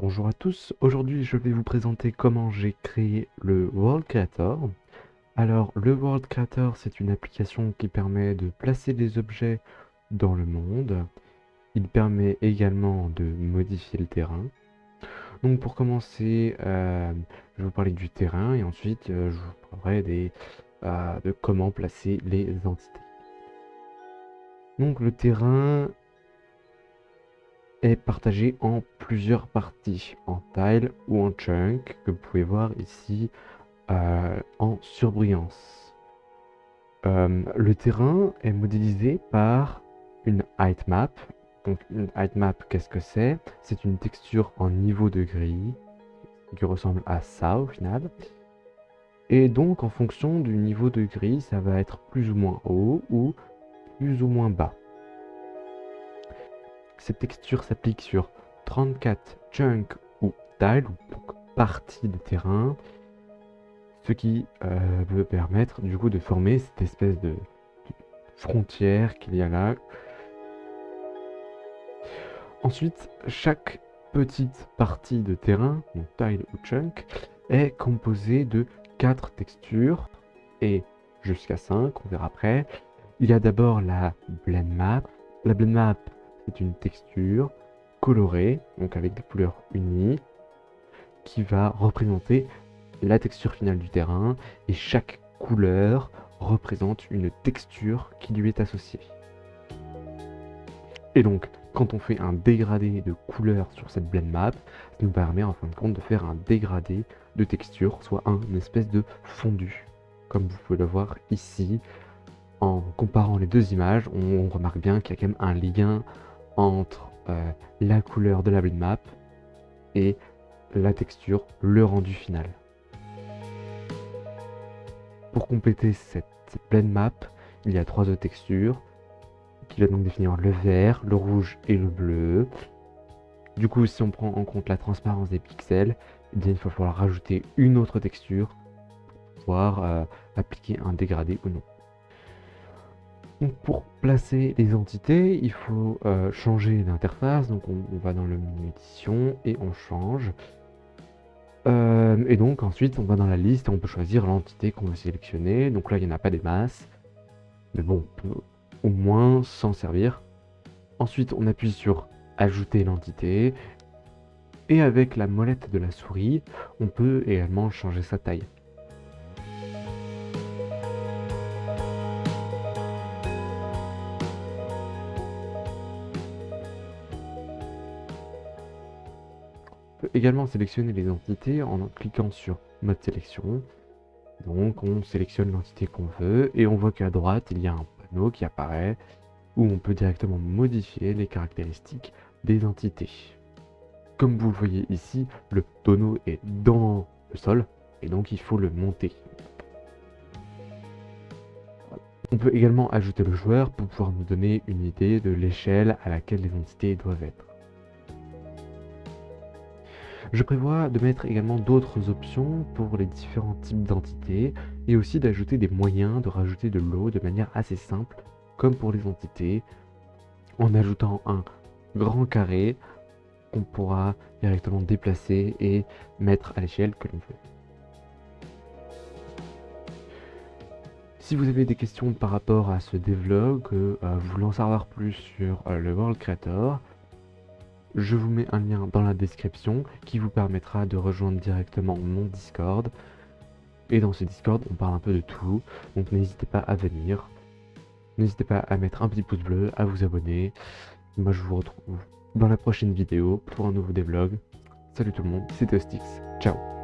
Bonjour à tous, aujourd'hui je vais vous présenter comment j'ai créé le World Creator. Alors le World Creator c'est une application qui permet de placer des objets dans le monde. Il permet également de modifier le terrain. Donc pour commencer, euh, je vais vous parler du terrain et ensuite euh, je vous parlerai euh, de comment placer les entités. Donc le terrain est partagé en plusieurs parties, en tiles ou en chunks, que vous pouvez voir ici euh, en surbrillance. Euh, le terrain est modélisé par une height map. Donc une height map, qu'est-ce que c'est? C'est une texture en niveau de gris qui ressemble à ça au final. Et donc en fonction du niveau de gris, ça va être plus ou moins haut ou plus ou moins bas. Cette texture s'applique sur 34 chunks ou tiles, ou parties de terrain, ce qui euh, veut permettre du coup de former cette espèce de, frontière qu'il y a là. Ensuite, chaque petite partie de terrain, donc tile ou chunk, est composée de 4 textures et jusqu'à 5, on verra après. Il y a d'abord la blend map. La blend map c'est une texture colorée, donc avec des couleurs unies, qui va représenter la texture finale du terrain, et chaque couleur représente une texture qui lui est associée. Et donc, quand on fait un dégradé de couleur sur cette blend map, ça nous permet en fin de compte de faire un dégradé de texture, soit un espèce de fondu, comme vous pouvez le voir ici. En comparant les deux images, on remarque bien qu'il y a quand même un lien entre euh, la couleur de la blend map et la texture, le rendu final. Pour compléter cette, blend map, il y a trois autres textures qui va donc définir le vert, le rouge et le bleu. Du coup, si on prend en compte la transparence des pixels, eh bien, il va falloir rajouter une autre texture pour euh, appliquer un dégradé ou non. Pour placer les entités, il faut euh, changer l'interface. Donc on, va dans le menu édition et on change. Euh, et donc ensuite on va dans la liste et on peut choisir l'entité qu'on veut sélectionner. Donc là il n'y en a pas des masses. Mais bon, on peut au moins s'en servir. Ensuite on appuie sur ajouter l'entité. Et avec la molette de la souris, on peut également changer sa taille. Peut également sélectionner les entités en cliquant sur mode sélection. Donc on sélectionne l'entité qu'on veut et on voit qu'à droite il y a un panneau qui apparaît où on peut directement modifier les caractéristiques des entités. Comme vous le voyez ici, le tonneau est dans le sol et donc il faut le monter. On peut également ajouter le joueur pour pouvoir nous donner une idée de l'échelle à laquelle les entités doivent être. Je prévois de mettre également d'autres options pour les différents types d'entités et aussi d'ajouter des moyens de rajouter de l'eau de manière assez simple comme pour les entités en ajoutant un grand carré qu'on pourra directement déplacer et mettre à l'échelle que l'on veut. Si vous avez des questions par rapport à ce devlog, euh, en savoir plus sur euh, le World Creator, je vous mets un lien dans la description qui vous permettra de rejoindre directement mon Discord. Et dans ce Discord, on parle un peu de tout, donc n'hésitez pas à venir. N'hésitez pas à mettre un petit pouce bleu, à vous abonner. Moi, je vous retrouve dans la prochaine vidéo pour un nouveau devlog. Salut tout le monde, c'était Ostix. Ciao